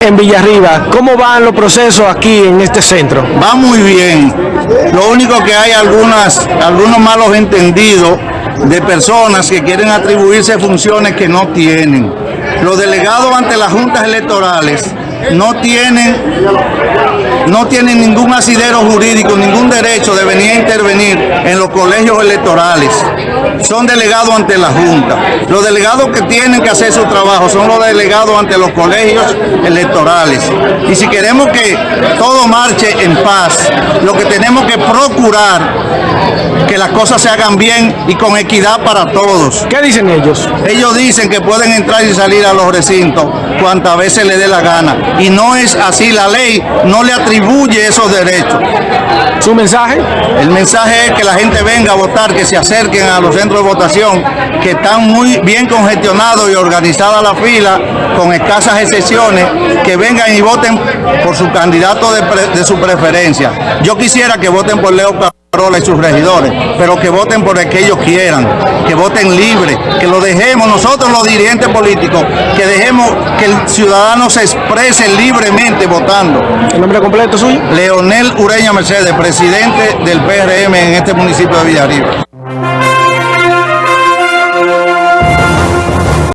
en Villarriba. ¿Cómo van los procesos aquí en este centro? Va muy bien. Lo único que hay algunas, algunos malos entendidos de personas que quieren atribuirse funciones que no tienen. Los delegados ante las juntas electorales no tienen, no tienen ningún asidero jurídico, ningún derecho de venir a intervenir en los colegios electorales. Son delegados ante la Junta. Los delegados que tienen que hacer su trabajo son los delegados ante los colegios electorales. Y si queremos que todo marche en paz, lo que tenemos que procurar que las cosas se hagan bien y con equidad para todos. ¿Qué dicen ellos? Ellos dicen que pueden entrar y salir a los recintos cuantas veces les dé la gana. Y no es así, la ley no le atribuye esos derechos. ¿Su mensaje? El mensaje es que la gente venga a votar, que se acerquen a los centros de votación, que están muy bien congestionados y organizada la fila, con escasas excepciones, que vengan y voten por su candidato de, su preferencia. Yo quisiera que voten por Leo y sus regidores, pero que voten por el que ellos quieran, que voten libre, que lo dejemos nosotros los dirigentes políticos, que dejemos que el ciudadano se exprese libremente votando. ¿El nombre completo suyo? Leonel Ureña Mercedes, presidente del PRM en este municipio de Villarriba.